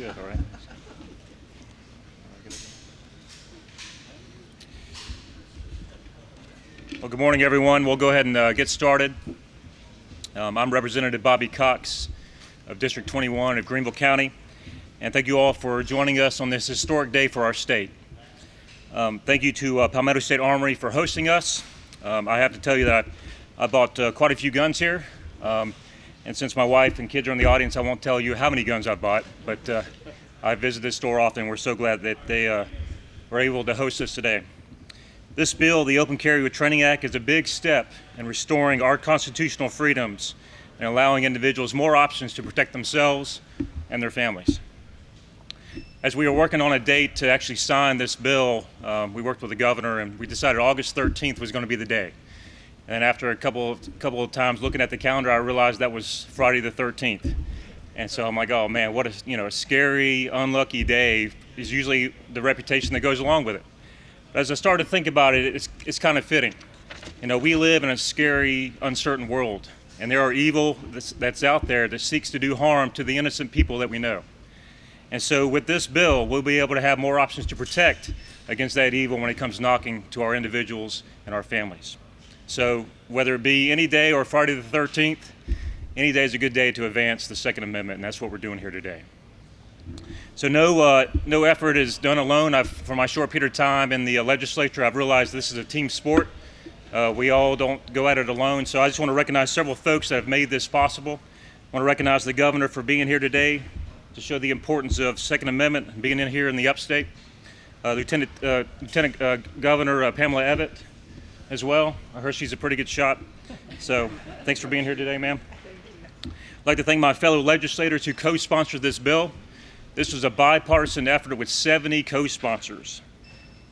good, all right. Well, good morning, everyone. We'll go ahead and uh, get started. Um, I'm Representative Bobby Cox of District 21 of Greenville County, and thank you all for joining us on this historic day for our state. Um, thank you to uh, Palmetto State Armory for hosting us. Um, I have to tell you that I, I bought uh, quite a few guns here. Um, and since my wife and kids are in the audience, I won't tell you how many guns I've bought, but uh, I visit this store often. We're so glad that they uh, were able to host us today. This bill, the Open Carry with Training Act, is a big step in restoring our constitutional freedoms and allowing individuals more options to protect themselves and their families. As we were working on a date to actually sign this bill, um, we worked with the governor and we decided August 13th was going to be the day. And after a couple of, couple of times looking at the calendar, I realized that was Friday the 13th. And so I'm like, oh man, what a you know a scary, unlucky day is usually the reputation that goes along with it. But as I started to think about it, it's, it's kind of fitting. You know, we live in a scary, uncertain world, and there are evil that's, that's out there that seeks to do harm to the innocent people that we know. And so with this bill, we'll be able to have more options to protect against that evil when it comes knocking to our individuals and our families. So whether it be any day or Friday the 13th, any day is a good day to advance the Second Amendment, and that's what we're doing here today. So no, uh, no effort is done alone. I've, for my short period of time in the uh, legislature, I've realized this is a team sport. Uh, we all don't go at it alone. So I just want to recognize several folks that have made this possible. I want to recognize the governor for being here today to show the importance of Second Amendment being in here in the upstate. Uh, Lieutenant, uh, Lieutenant uh, Governor Pamela Evette, as well. I heard she's a pretty good shot. So thanks for being here today, ma'am. I'd like to thank my fellow legislators who co-sponsored this bill. This was a bipartisan effort with 70 co-sponsors.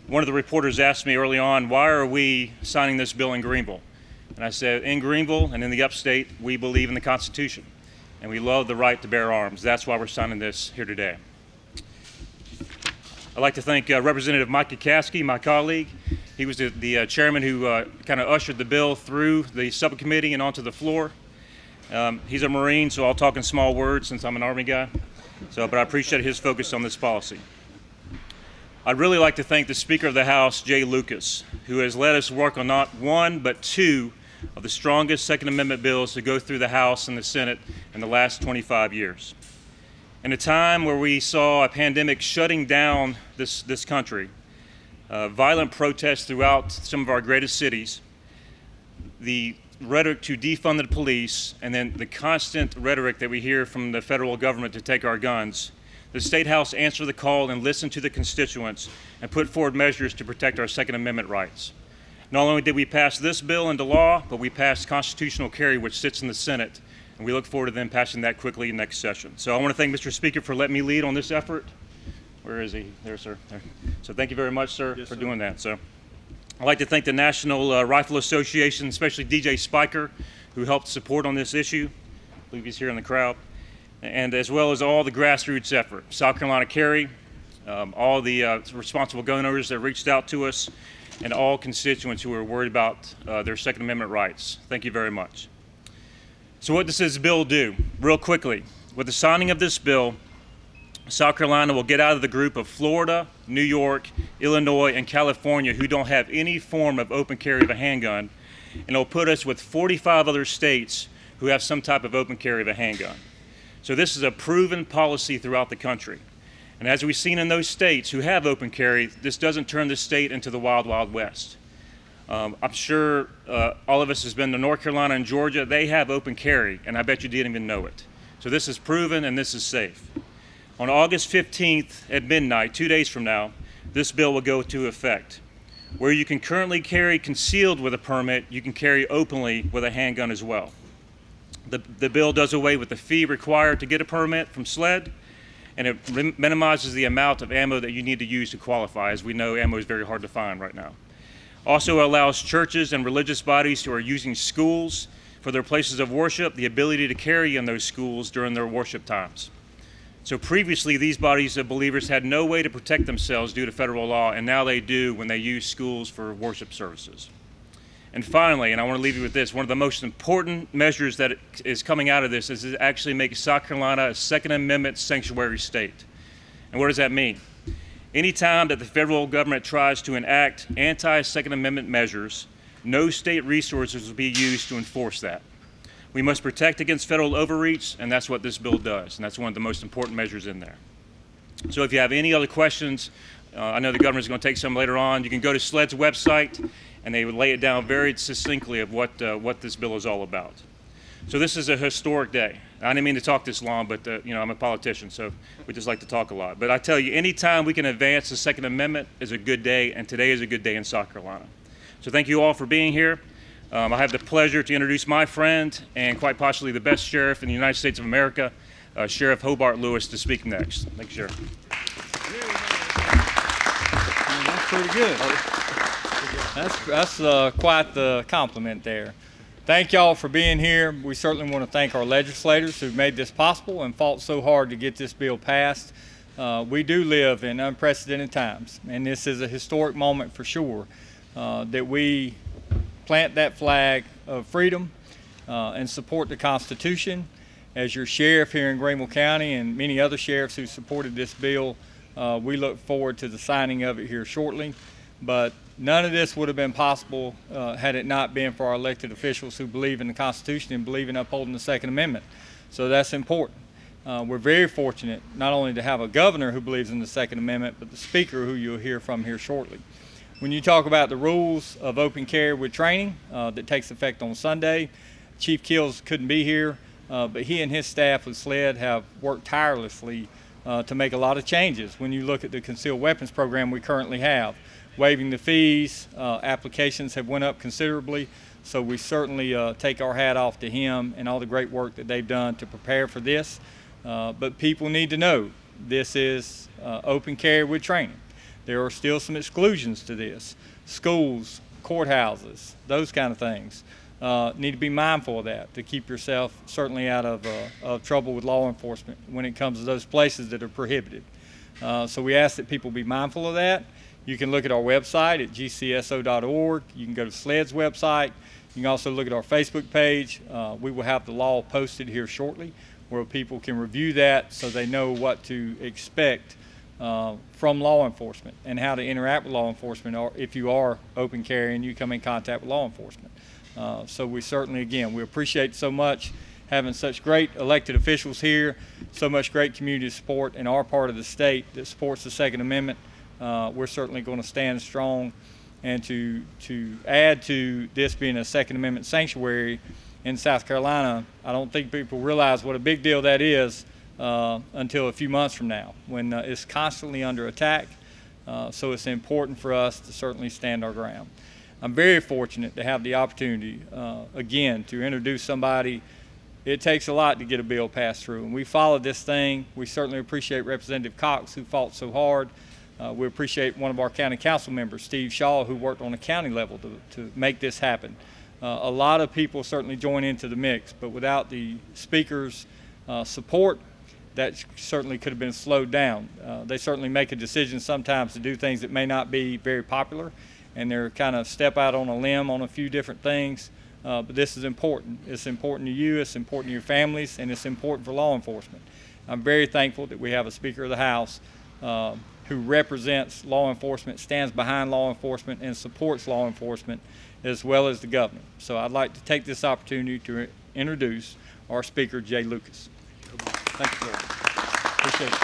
One of the reporters asked me early on, why are we signing this bill in Greenville? And I said, in Greenville and in the upstate, we believe in the Constitution and we love the right to bear arms. That's why we're signing this here today. I'd like to thank uh, Representative Micah Caskey, my colleague, he was the, the uh, chairman who uh, kind of ushered the bill through the subcommittee and onto the floor. Um, he's a Marine, so I'll talk in small words since I'm an Army guy. So, but I appreciate his focus on this policy. I'd really like to thank the Speaker of the House, Jay Lucas, who has let us work on not one, but two of the strongest Second Amendment bills to go through the House and the Senate in the last 25 years. In a time where we saw a pandemic shutting down this, this country, uh, violent protests throughout some of our greatest cities, the rhetoric to defund the police, and then the constant rhetoric that we hear from the federal government to take our guns, the State House answered the call and listened to the constituents and put forward measures to protect our Second Amendment rights. Not only did we pass this bill into law, but we passed constitutional carry, which sits in the Senate, and we look forward to them passing that quickly next session. So I want to thank Mr. Speaker for letting me lead on this effort. Where is he? There, sir. There. So thank you very much, sir, yes, for sir. doing that. So I'd like to thank the National uh, Rifle Association, especially DJ Spiker, who helped support on this issue. I believe he's here in the crowd. And as well as all the grassroots effort, South Carolina Carry, um, all the uh, responsible gun owners that reached out to us, and all constituents who are worried about uh, their Second Amendment rights. Thank you very much. So what does this bill do? Real quickly, with the signing of this bill, South Carolina will get out of the group of Florida, New York, Illinois, and California who don't have any form of open carry of a handgun, and it'll put us with 45 other states who have some type of open carry of a handgun. So this is a proven policy throughout the country. And as we've seen in those states who have open carry, this doesn't turn the state into the wild, wild west. Um, I'm sure uh, all of us has been to North Carolina and Georgia. They have open carry, and I bet you didn't even know it. So this is proven and this is safe. On August 15th at midnight, two days from now, this bill will go into effect. Where you can currently carry concealed with a permit, you can carry openly with a handgun as well. The, the bill does away with the fee required to get a permit from SLED, and it minimizes the amount of ammo that you need to use to qualify. As we know, ammo is very hard to find right now. Also allows churches and religious bodies who are using schools for their places of worship the ability to carry in those schools during their worship times. So previously, these bodies of believers had no way to protect themselves due to federal law, and now they do when they use schools for worship services. And finally, and I want to leave you with this, one of the most important measures that is coming out of this is to actually make South Carolina a Second Amendment sanctuary state. And what does that mean? Anytime that the federal government tries to enact anti Second Amendment measures, no state resources will be used to enforce that. We must protect against federal overreach, and that's what this bill does, and that's one of the most important measures in there. So if you have any other questions, uh, I know the governor's going to take some later on. You can go to SLED's website, and they would lay it down very succinctly of what, uh, what this bill is all about. So this is a historic day. I didn't mean to talk this long, but uh, you know I'm a politician, so we just like to talk a lot. But I tell you, anytime we can advance the Second Amendment is a good day, and today is a good day in South Carolina. So thank you all for being here. Um, I have the pleasure to introduce my friend and quite possibly the best sheriff in the United States of America, uh, Sheriff Hobart Lewis, to speak next. Thank you, Sheriff. That's pretty good. That's, that's uh, quite the compliment there. Thank y'all for being here. We certainly want to thank our legislators who made this possible and fought so hard to get this bill passed. Uh, we do live in unprecedented times, and this is a historic moment for sure uh, that we plant that flag of freedom uh, and support the Constitution. As your sheriff here in Greenville County and many other sheriffs who supported this bill, uh, we look forward to the signing of it here shortly. But none of this would have been possible uh, had it not been for our elected officials who believe in the Constitution and believe in upholding the Second Amendment. So that's important. Uh, we're very fortunate not only to have a governor who believes in the Second Amendment, but the speaker who you'll hear from here shortly. When you talk about the rules of open carry with training uh, that takes effect on Sunday, Chief Keel couldn't be here, uh, but he and his staff with SLED have worked tirelessly uh, to make a lot of changes when you look at the concealed weapons program we currently have waiving the fees. Uh, applications have went up considerably, so we certainly uh, take our hat off to him and all the great work that they've done to prepare for this. Uh, but people need to know this is open carry with training. There are still some exclusions to this. Schools, courthouses, those kind of things. Uh, need to be mindful of that to keep yourself certainly out of, uh, of trouble with law enforcement when it comes to those places that are prohibited. so we ask that people be mindful of that. You can look at our website at gcso.org. You can go to SLED's website. You can also look at our Facebook page. Uh, we will have the law posted here shortly where people can review that so they know what to expect uh, from law enforcement and how to interact with law enforcement or if you are open carry and you come in contact with law enforcement. Uh, so we certainly, again, we appreciate so much having such great elected officials here, so much great community support in our part of the state that supports the Second Amendment uh, we're certainly going to stand strong and to to add to this being a Second Amendment sanctuary in South Carolina, I don't think people realize what a big deal that is uh, until a few months from now when uh, it's constantly under attack. Uh, so it's important for us to certainly stand our ground. I'm very fortunate to have the opportunity, uh, again, to introduce somebody. It takes a lot to get a bill passed through, and we followed this thing. We certainly appreciate Representative Cox, who fought so hard. Uh, we appreciate one of our county council members, Steve Shaw, who worked on a county level to, to make this happen. A lot of people certainly join into the mix, but without the speaker's support, that certainly could have been slowed down. Uh, they certainly make a decision sometimes to do things that may not be very popular, and they're kind of step out on a limb on a few different things. Uh, but this is important. It's important to you, it's important to your families, and it's important for law enforcement. I'm very thankful that we have a Speaker of the House uh, who represents law enforcement, stands behind law enforcement, and supports law enforcement, as well as the governor. So I'd like to take this opportunity to introduce our speaker, Jay Lucas. Thank you, sir. Appreciate it.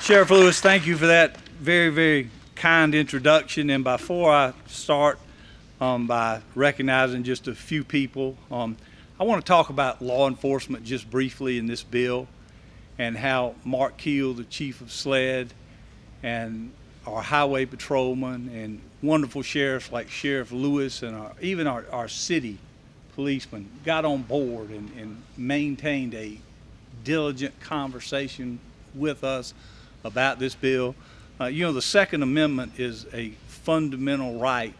Sheriff Lewis, thank you for that very, very kind introduction. And before I start um, by recognizing just a few people, um, I want to talk about law enforcement just briefly in this bill and how Mark Keel, the chief of SLED, and our highway patrolmen and wonderful sheriffs like Sheriff Lewis and our, even our, our city policemen got on board and, and maintained a diligent conversation with us about this bill. Uh, you know, the Second Amendment is a fundamental right,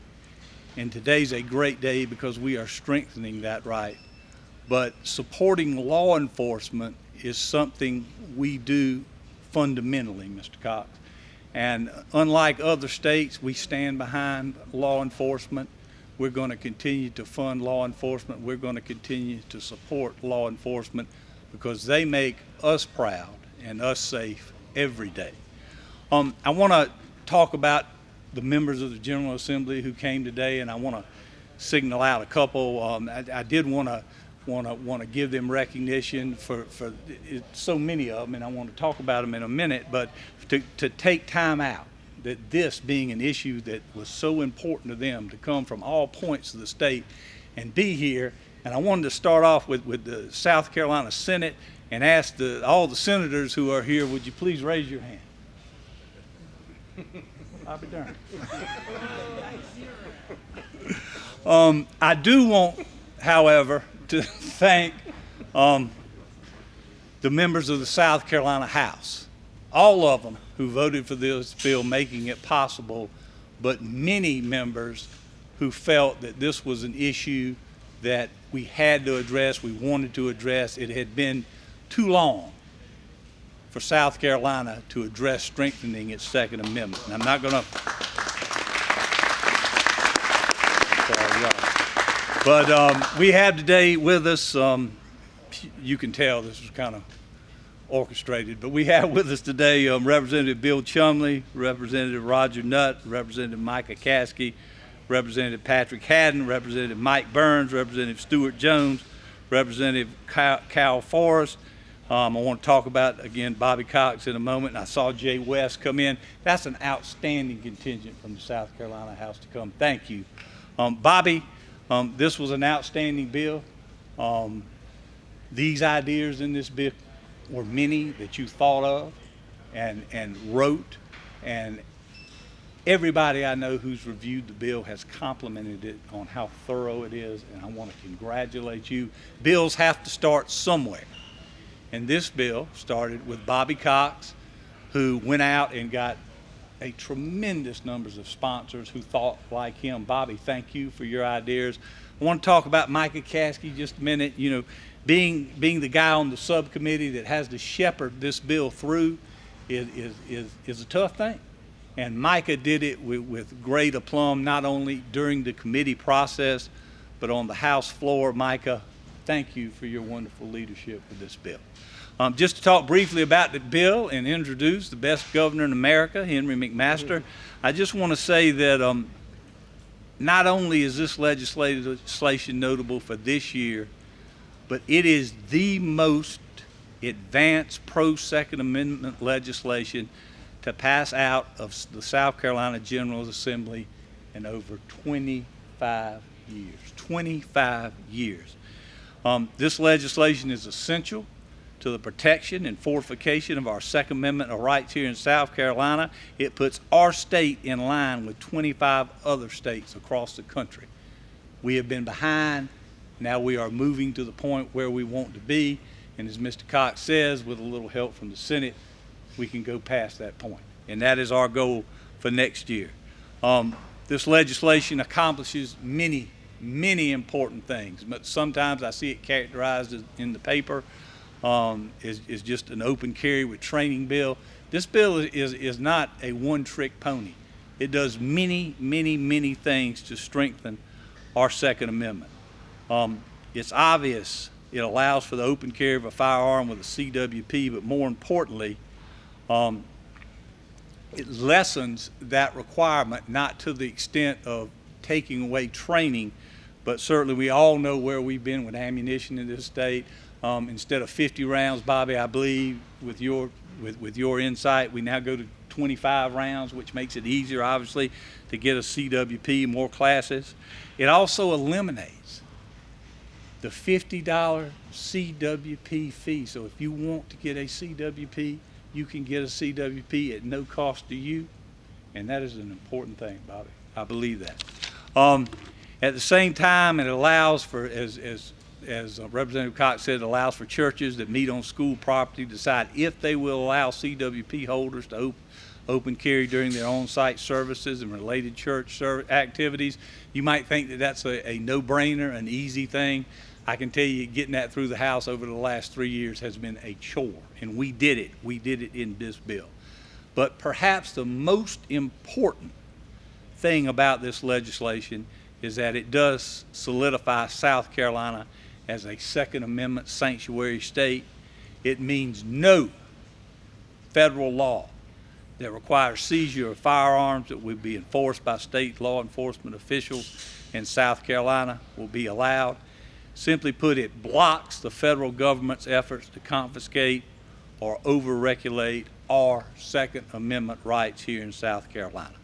and today's a great day because we are strengthening that right. But supporting law enforcement is something we do fundamentally, Mr. Cox. And unlike other states, we stand behind law enforcement. We're going to continue to fund law enforcement. We're going to continue to support law enforcement because they make us proud and us safe every day. Um, I want to talk about the members of the General Assembly who came today, and I want to signal out a couple. Um, I, I did want to want to want to give them recognition for for it, so many of them, and I want to talk about them in a minute. But to to take time out, that this being an issue that was so important to them, to come from all points of the state and be here. And I wanted to start off with with the South Carolina Senate and ask the, all the senators who are here, would you please raise your hand? I'll be darned. Um, I do want, however, to thank um, the members of the South Carolina House, all of them who voted for this bill, making it possible, but many members who felt that this was an issue that we had to address, we wanted to address. It had been too long for South Carolina to address strengthening its Second Amendment. And I'm not going to. But um, we have today with us, um, you can tell this is kind of orchestrated, but we have with us today um, Representative Bill Chumley, Representative Roger Nutt, Representative Micah Caskey, Representative Patrick Haddon, Representative Mike Burns, Representative Stewart Jones, Representative Cal, Forrest. Um, I want to talk about, again, Bobby Cox in a moment. And I saw Jay West come in. That's an outstanding contingent from the South Carolina House to come. Thank you. Um, Bobby, um, this was an outstanding bill. Um, these ideas in this bill were many that you thought of and, and wrote, and everybody I know who's reviewed the bill has complimented it on how thorough it is, and I want to congratulate you. Bills have to start somewhere. And this bill started with Bobby Cox, who went out and got a tremendous numbers of sponsors who thought like him. Bobby, thank you for your ideas. I want to talk about Micah Caskey just a minute. You know, being being the guy on the subcommittee that has to shepherd this bill through is is is, is a tough thing. And Micah did it with, with great aplomb, not only during the committee process, but on the House floor. Micah, thank you for your wonderful leadership with this bill. Um, just to talk briefly about the bill and introduce the best governor in America, Henry McMaster, I just want to say that um, not only is this legislation notable for this year, but it is the most advanced pro Second Amendment legislation to pass out of the South Carolina General Assembly in over 25 years. 25 years. Um, this legislation is essential to the protection and fortification of our Second Amendment of rights here in South Carolina. It puts our state in line with 25 other states across the country. We have been behind. Now we are moving to the point where we want to be. And as Mr. Cox says, with a little help from the Senate, we can go past that point. And that is our goal for next year. Um, this legislation accomplishes many, many important things, but sometimes I see it characterized in the paper um, just an open carry with training bill. This bill is, is not a one-trick pony. It does many, many, many things to strengthen our Second Amendment. Um, it's obvious it allows for the open carry of a firearm with a CWP, but more importantly, um, it lessens that requirement, not to the extent of taking away training, but certainly we all know where we've been with ammunition in this state. Um, instead of 50 rounds, Bobby, I believe with your with, with your insight, we now go to 25 rounds, which makes it easier, obviously, to get a CWP, more classes. It also eliminates the $50 CWP fee. So if you want to get a CWP, you can get a CWP at no cost to you, and that is an important thing, Bobby. I believe that. Um, at the same time, it allows for, as, as as uh, Representative Cox said, it allows for churches that meet on school property to decide if they will allow CWP holders to op open carry during their on-site services and related church activities. You might think that that's a, a no-brainer, an easy thing. I can tell you getting that through the House over the last three years has been a chore, and we did it. We did it in this bill. But perhaps the most important thing about this legislation is that it does solidify South Carolina as a Second Amendment sanctuary state. It means no federal law that requires seizure of firearms that would be enforced by state law enforcement officials in South Carolina will be allowed. Simply put, it blocks the federal government's efforts to confiscate or over-regulate our Second Amendment rights here in South Carolina.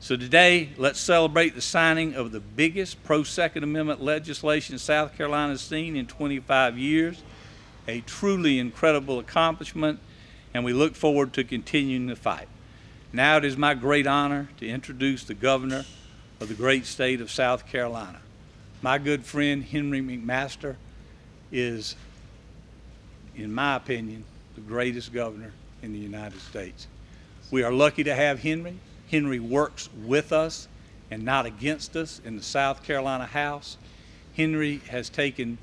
So today, let's celebrate the signing of the biggest pro-Second Amendment legislation South Carolina has seen in 25 years, a truly incredible accomplishment, and we look forward to continuing the fight. Now it is my great honor to introduce the governor of the great state of South Carolina. My good friend Henry McMaster is, in my opinion, the greatest governor in the United States. We are lucky to have Henry. Henry works with us and not against us in the South Carolina House. Henry has taken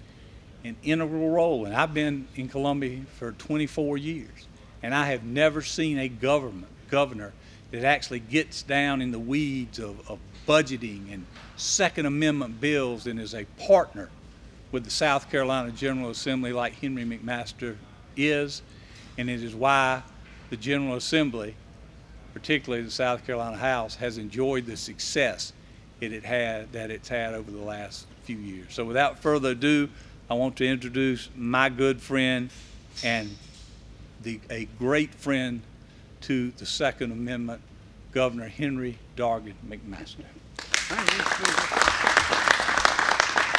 an integral role, and I've been in Columbia for 24 years, and I have never seen a government governor that actually gets down in the weeds of, of budgeting and Second Amendment bills and is a partner with the South Carolina General Assembly like Henry McMaster is, and it is why the General Assembly, particularly the South Carolina House, has enjoyed the success it had that it's had over the last few years. So without further ado, I want to introduce my good friend and the, a great friend to the Second Amendment, Governor Henry Dargan McMaster. Thank you,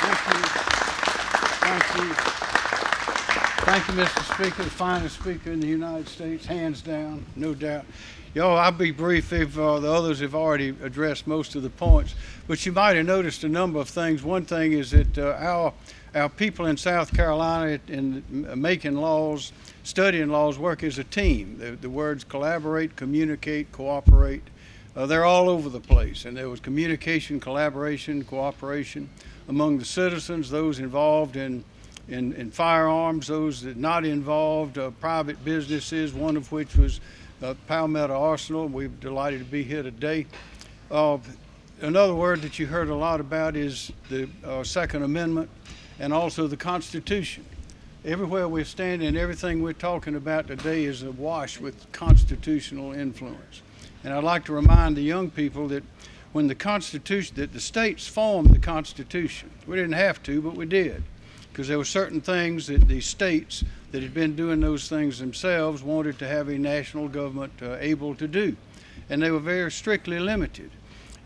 Thank you. Thank you. Thank you, Mr. Speaker, the finest speaker in the United States, hands down, no doubt. Y'all, I'll be brief if uh, the others have already addressed most of the points. But you might have noticed a number of things. One thing is that uh, our our people in South Carolina in making laws, studying laws, work as a team. The, the words collaborate, communicate, cooperate, uh, they're all over the place. And there was communication, collaboration, cooperation among the citizens, those involved in, in, in firearms, those that not involved, uh, private businesses, one of which was uh, Palmetto Arsenal. We're delighted to be here today. Uh, another word that you heard a lot about is the uh, Second Amendment and also the Constitution. Everywhere we're standing, everything we're talking about today is awash with constitutional influence. And I'd like to remind the young people that when the Constitution, that the states formed the Constitution. We didn't have to, but we did. Because there were certain things that the states that had been doing those things themselves wanted to have a national government uh, able to do. And they were very strictly limited.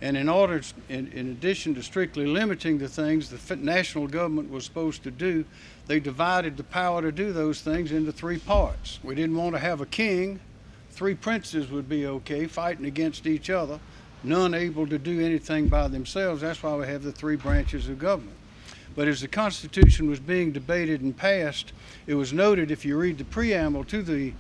And in order, in, in, addition to strictly limiting the things the national government was supposed to do, they divided the power to do those things into three parts. We didn't want to have a king. Three princes would be okay, fighting against each other, none able to do anything by themselves. That's why we have the three branches of government. But as the Constitution was being debated and passed, it was noted, if you read the preamble to the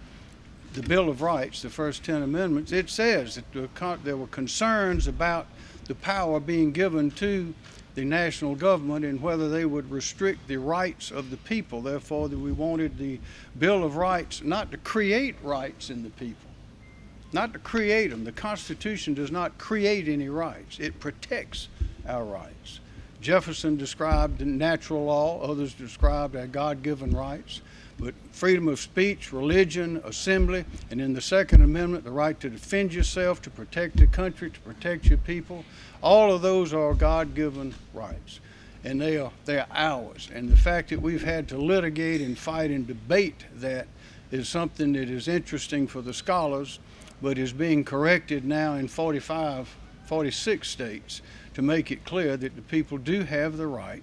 the Bill of Rights, the first 10 amendments, it says that there were concerns about the power being given to the national government and whether they would restrict the rights of the people. Therefore, we wanted the Bill of Rights not to create rights in the people, not to create them. The Constitution does not create any rights. It protects our rights. Jefferson described natural law, others described our God-given rights but freedom of speech, religion, assembly, and in the Second Amendment, the right to defend yourself, to protect the country, to protect your people, all of those are God-given rights. And they are, they are ours. And the fact that we've had to litigate and fight and debate that is something that is interesting for the scholars, but is being corrected now in 45, 46 states to make it clear that the people do have the right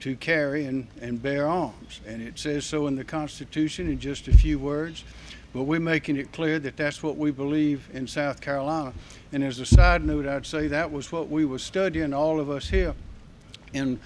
to carry and, and bear arms. And it says so in the Constitution in just a few words. But we're making it clear that that's what we believe in South Carolina. And as a side note, I'd say that was what we were studying, all of us here, in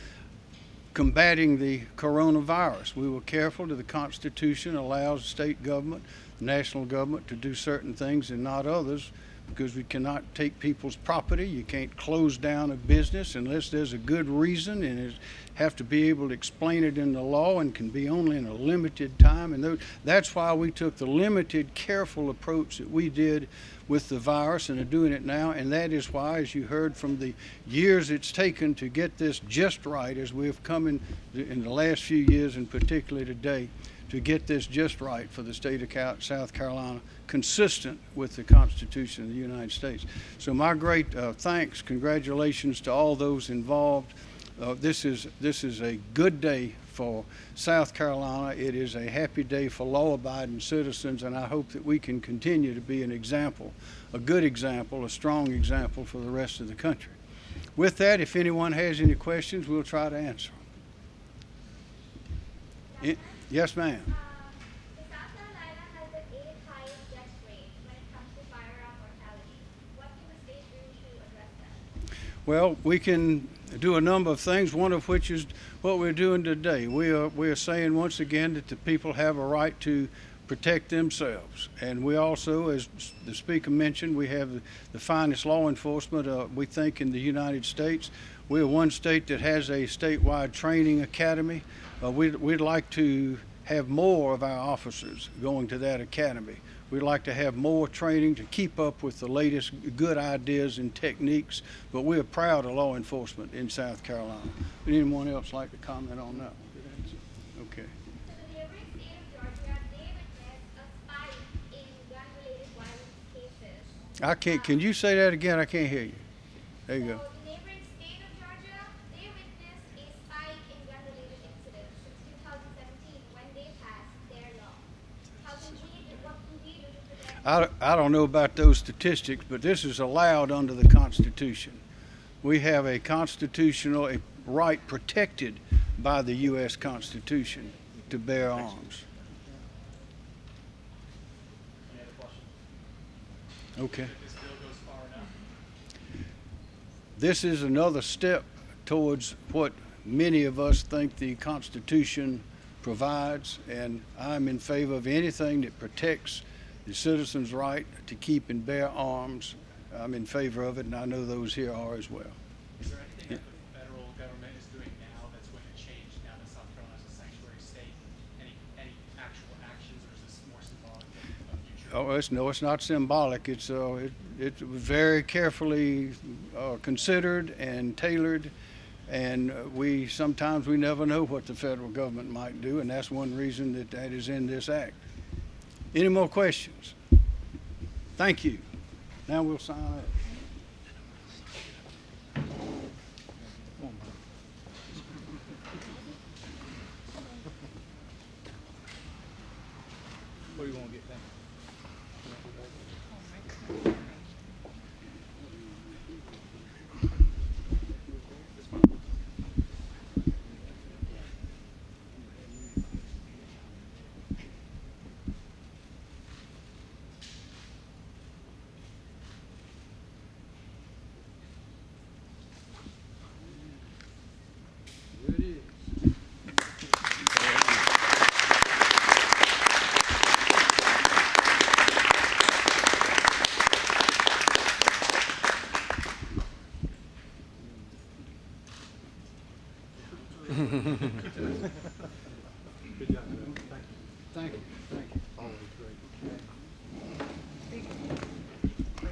combating the coronavirus. We were careful that the Constitution allows state government, national government to do certain things and not others because we cannot take people's property. You can't close down a business unless there's a good reason and it have to be able to explain it in the law and can be only in a limited time. And that's why we took the limited, careful approach that we did with the virus and are doing it now. And that is why, as you heard from the years it's taken to get this just right, as we have come in, in the last few years and particularly today, to get this just right for the state of South Carolina, consistent with the Constitution of the United States. So my great uh, thanks, congratulations to all those involved. Uh, This is, this is a good day for South Carolina. It is a happy day for law-abiding citizens, and I hope that we can continue to be an example, a good example, a strong example for the rest of the country. With that, if anyone has any questions, we'll try to answer them. I- Yes, ma'am. Uh, South Carolina has the eighth highest death rate when it comes to firearm mortality. What can the state do to? Well, we can do a number of things, one of which is what we're doing today. We are, we are saying once again that the people have a right to protect themselves. And we also, as the speaker mentioned, we have the finest law enforcement, uh, we think, in the United States. We're one state that has a statewide training academy. Uh, we'd, we'd like to have more of our officers going to that academy. We'd like to have more training to keep up with the latest good ideas and techniques, but we're proud of law enforcement in South Carolina. Would anyone else like to comment on that? Okay. I can't, can you say that again? I can't hear you. There you go. So the neighboring state of Georgia, they witnessed a spike in gun-related incidents since 2017 when they passed their law. How can we, do- what can we do to protect? I, I don't know about those statistics, but this is allowed under the Constitution. We have a constitutional a right protected by the U.S. Constitution to bear arms. Okay. This is another step towards what many of us think the Constitution provides, and I'm in favor of anything that protects the citizen's right to keep and bear arms. I'm in favor of it, and I know those here are as well. Is there anything that the federal government is doing now that's going to change now that South Carolina is a sanctuary state? Any, any actual actions, or is this more symbolic of, future? Oh, it's, no, it's not symbolic. It's, uh, it, it was very carefully, uh, considered and tailored. And we, sometimes we never know what the federal government might do, and that's one reason that that is in this act. Any more questions? Thank you. Now we'll sign up.